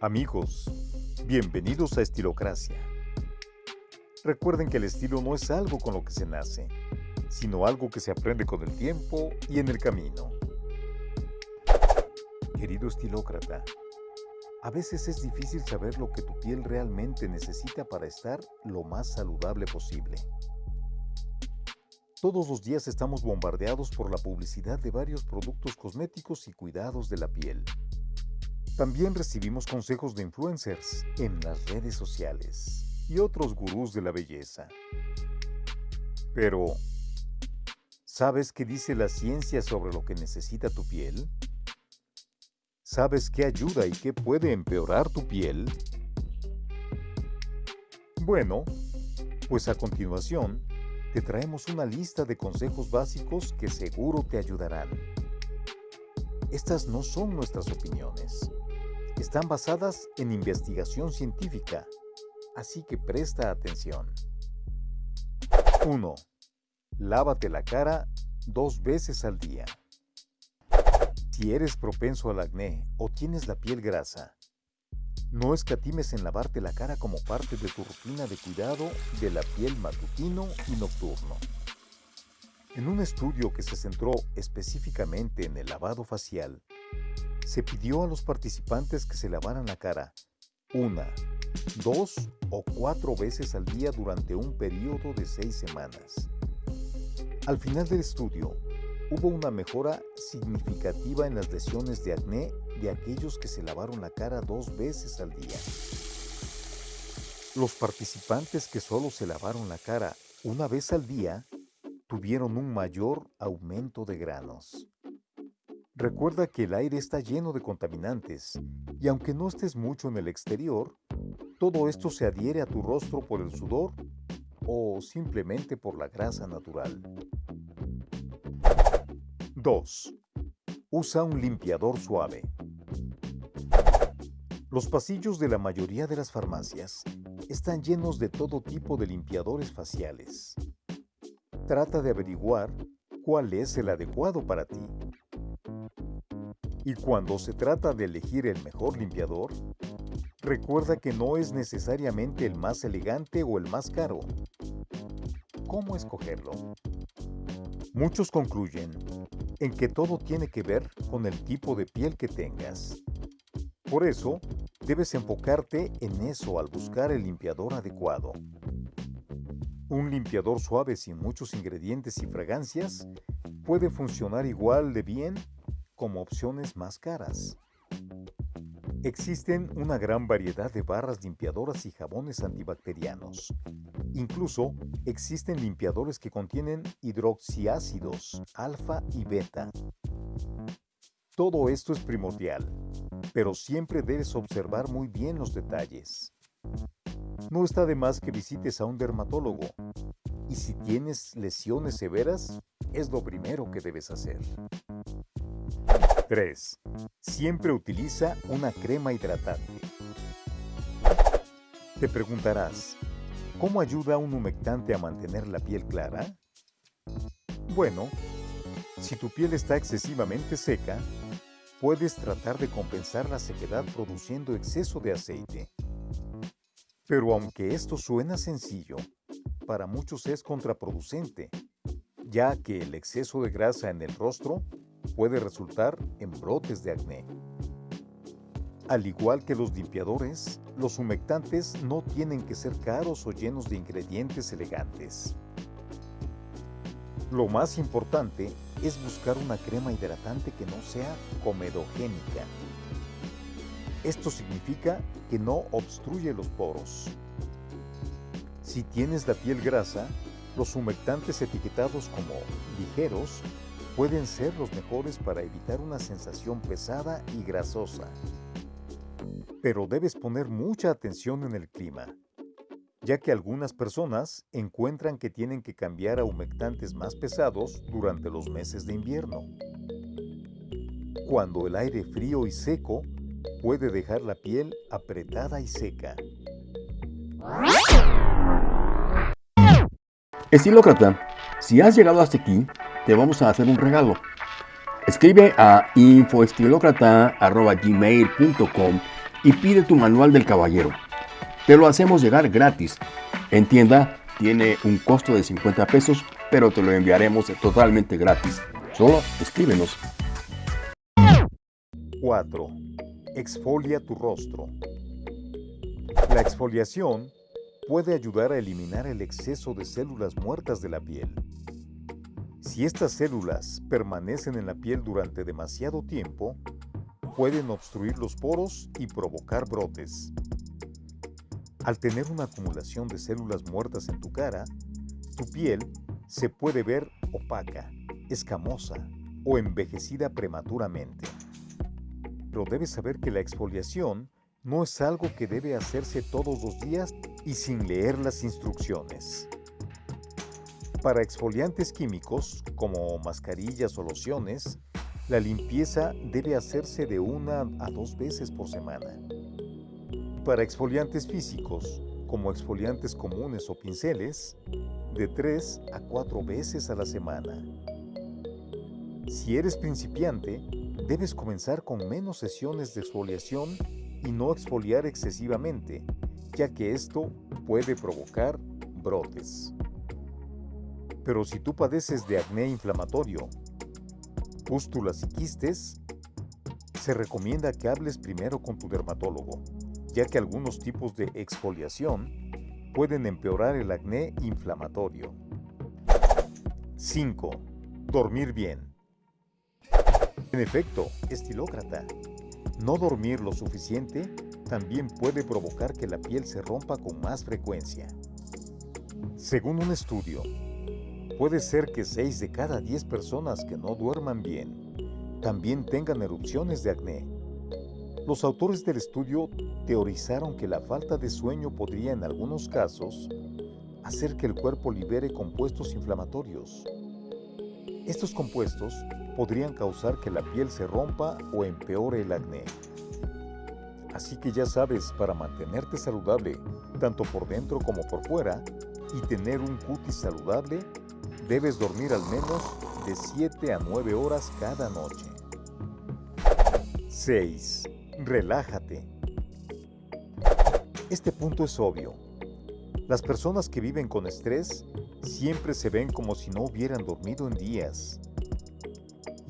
Amigos, bienvenidos a Estilocracia. Recuerden que el estilo no es algo con lo que se nace, sino algo que se aprende con el tiempo y en el camino. Querido estilócrata, a veces es difícil saber lo que tu piel realmente necesita para estar lo más saludable posible. Todos los días estamos bombardeados por la publicidad de varios productos cosméticos y cuidados de la piel. También recibimos consejos de influencers en las redes sociales y otros gurús de la belleza. Pero, ¿sabes qué dice la ciencia sobre lo que necesita tu piel? ¿Sabes qué ayuda y qué puede empeorar tu piel? Bueno, pues a continuación te traemos una lista de consejos básicos que seguro te ayudarán. Estas no son nuestras opiniones están basadas en investigación científica, así que presta atención. 1. Lávate la cara dos veces al día. Si eres propenso al acné o tienes la piel grasa, no escatimes en lavarte la cara como parte de tu rutina de cuidado de la piel matutino y nocturno. En un estudio que se centró específicamente en el lavado facial, se pidió a los participantes que se lavaran la cara una, dos o cuatro veces al día durante un periodo de seis semanas. Al final del estudio, hubo una mejora significativa en las lesiones de acné de aquellos que se lavaron la cara dos veces al día. Los participantes que solo se lavaron la cara una vez al día tuvieron un mayor aumento de granos. Recuerda que el aire está lleno de contaminantes y aunque no estés mucho en el exterior, todo esto se adhiere a tu rostro por el sudor o simplemente por la grasa natural. 2. Usa un limpiador suave. Los pasillos de la mayoría de las farmacias están llenos de todo tipo de limpiadores faciales. Trata de averiguar cuál es el adecuado para ti y cuando se trata de elegir el mejor limpiador, recuerda que no es necesariamente el más elegante o el más caro. ¿Cómo escogerlo? Muchos concluyen en que todo tiene que ver con el tipo de piel que tengas. Por eso, debes enfocarte en eso al buscar el limpiador adecuado. Un limpiador suave sin muchos ingredientes y fragancias puede funcionar igual de bien como opciones más caras. Existen una gran variedad de barras limpiadoras y jabones antibacterianos. Incluso existen limpiadores que contienen hidroxiácidos alfa y beta. Todo esto es primordial, pero siempre debes observar muy bien los detalles. No está de más que visites a un dermatólogo y si tienes lesiones severas, es lo primero que debes hacer. 3. Siempre utiliza una crema hidratante. Te preguntarás, ¿cómo ayuda un humectante a mantener la piel clara? Bueno, si tu piel está excesivamente seca, puedes tratar de compensar la sequedad produciendo exceso de aceite. Pero aunque esto suena sencillo, para muchos es contraproducente, ya que el exceso de grasa en el rostro puede resultar en brotes de acné. Al igual que los limpiadores, los humectantes no tienen que ser caros o llenos de ingredientes elegantes. Lo más importante es buscar una crema hidratante que no sea comedogénica. Esto significa que no obstruye los poros. Si tienes la piel grasa, los humectantes etiquetados como ligeros pueden ser los mejores para evitar una sensación pesada y grasosa. Pero debes poner mucha atención en el clima, ya que algunas personas encuentran que tienen que cambiar a humectantes más pesados durante los meses de invierno. Cuando el aire frío y seco puede dejar la piel apretada y seca. Estilócrata, si has llegado hasta aquí, te vamos a hacer un regalo. Escribe a infoestilócrata.gmail.com y pide tu manual del caballero. Te lo hacemos llegar gratis. En tienda tiene un costo de 50 pesos, pero te lo enviaremos totalmente gratis. Solo escríbenos. 4. Exfolia tu rostro. La exfoliación puede ayudar a eliminar el exceso de células muertas de la piel. Si estas células permanecen en la piel durante demasiado tiempo, pueden obstruir los poros y provocar brotes. Al tener una acumulación de células muertas en tu cara, tu piel se puede ver opaca, escamosa o envejecida prematuramente. Pero debes saber que la exfoliación no es algo que debe hacerse todos los días y sin leer las instrucciones. Para exfoliantes químicos, como mascarillas o lociones, la limpieza debe hacerse de una a dos veces por semana. Para exfoliantes físicos, como exfoliantes comunes o pinceles, de tres a cuatro veces a la semana. Si eres principiante, debes comenzar con menos sesiones de exfoliación y no exfoliar excesivamente, ya que esto puede provocar brotes. Pero si tú padeces de acné inflamatorio, pústulas y quistes, se recomienda que hables primero con tu dermatólogo, ya que algunos tipos de exfoliación pueden empeorar el acné inflamatorio. 5. Dormir bien. En efecto, estilócrata, no dormir lo suficiente también puede provocar que la piel se rompa con más frecuencia. Según un estudio, Puede ser que 6 de cada 10 personas que no duerman bien también tengan erupciones de acné. Los autores del estudio teorizaron que la falta de sueño podría en algunos casos hacer que el cuerpo libere compuestos inflamatorios. Estos compuestos podrían causar que la piel se rompa o empeore el acné. Así que ya sabes, para mantenerte saludable, tanto por dentro como por fuera, y tener un cutis saludable, Debes dormir al menos de 7 a 9 horas cada noche. 6. Relájate. Este punto es obvio. Las personas que viven con estrés siempre se ven como si no hubieran dormido en días.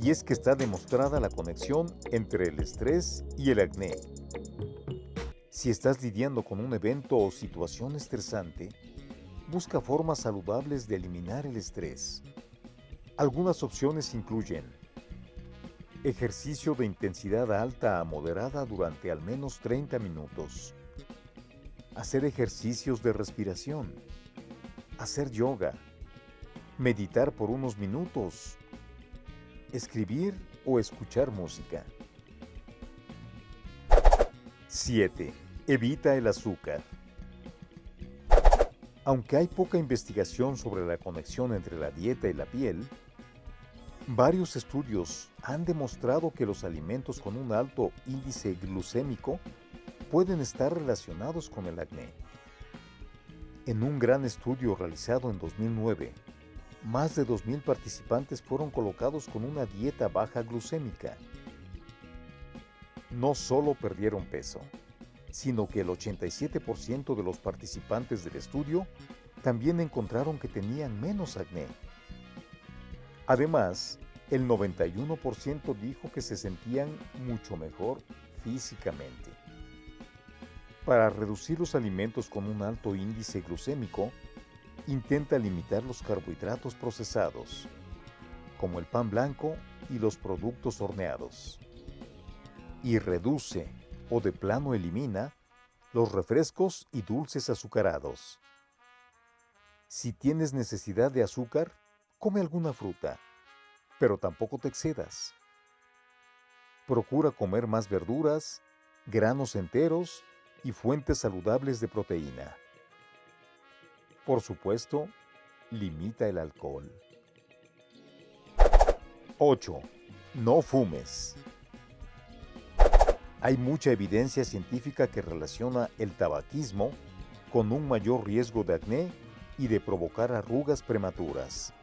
Y es que está demostrada la conexión entre el estrés y el acné. Si estás lidiando con un evento o situación estresante, busca formas saludables de eliminar el estrés. Algunas opciones incluyen ejercicio de intensidad alta a moderada durante al menos 30 minutos, hacer ejercicios de respiración, hacer yoga, meditar por unos minutos, escribir o escuchar música. 7. Evita el azúcar. Aunque hay poca investigación sobre la conexión entre la dieta y la piel, varios estudios han demostrado que los alimentos con un alto índice glucémico pueden estar relacionados con el acné. En un gran estudio realizado en 2009, más de 2.000 participantes fueron colocados con una dieta baja glucémica. No solo perdieron peso, sino que el 87% de los participantes del estudio también encontraron que tenían menos acné. Además, el 91% dijo que se sentían mucho mejor físicamente. Para reducir los alimentos con un alto índice glucémico, intenta limitar los carbohidratos procesados, como el pan blanco y los productos horneados. Y reduce de plano elimina los refrescos y dulces azucarados. Si tienes necesidad de azúcar, come alguna fruta, pero tampoco te excedas. Procura comer más verduras, granos enteros y fuentes saludables de proteína. Por supuesto, limita el alcohol. 8. No fumes. Hay mucha evidencia científica que relaciona el tabaquismo con un mayor riesgo de acné y de provocar arrugas prematuras.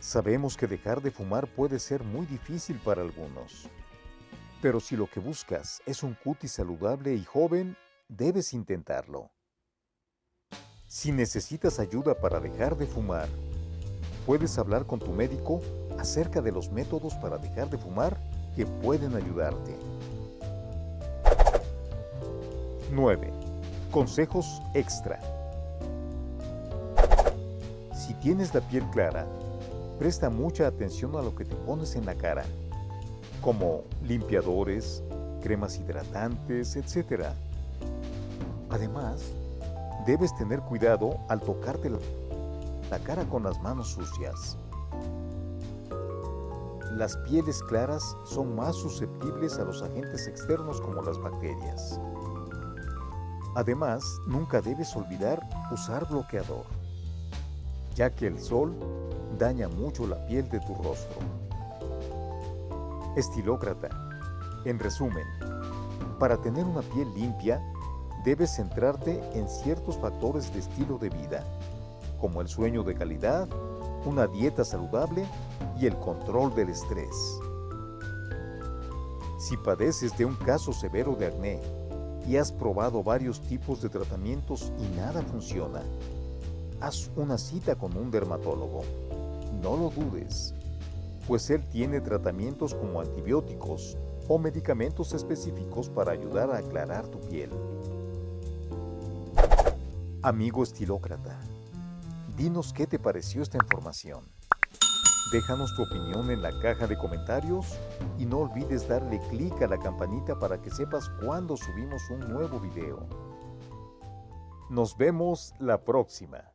Sabemos que dejar de fumar puede ser muy difícil para algunos. Pero si lo que buscas es un cutis saludable y joven, debes intentarlo. Si necesitas ayuda para dejar de fumar, puedes hablar con tu médico acerca de los métodos para dejar de fumar que pueden ayudarte. 9. Consejos extra. Si tienes la piel clara, presta mucha atención a lo que te pones en la cara, como limpiadores, cremas hidratantes, etc. Además, debes tener cuidado al tocarte la cara con las manos sucias. Las pieles claras son más susceptibles a los agentes externos como las bacterias. Además, nunca debes olvidar usar bloqueador, ya que el sol daña mucho la piel de tu rostro. Estilócrata. En resumen, para tener una piel limpia, debes centrarte en ciertos factores de estilo de vida, como el sueño de calidad, una dieta saludable y el control del estrés. Si padeces de un caso severo de acné y has probado varios tipos de tratamientos y nada funciona, haz una cita con un dermatólogo. No lo dudes, pues él tiene tratamientos como antibióticos o medicamentos específicos para ayudar a aclarar tu piel. Amigo estilócrata, dinos qué te pareció esta información. Déjanos tu opinión en la caja de comentarios y no olvides darle clic a la campanita para que sepas cuando subimos un nuevo video. Nos vemos la próxima.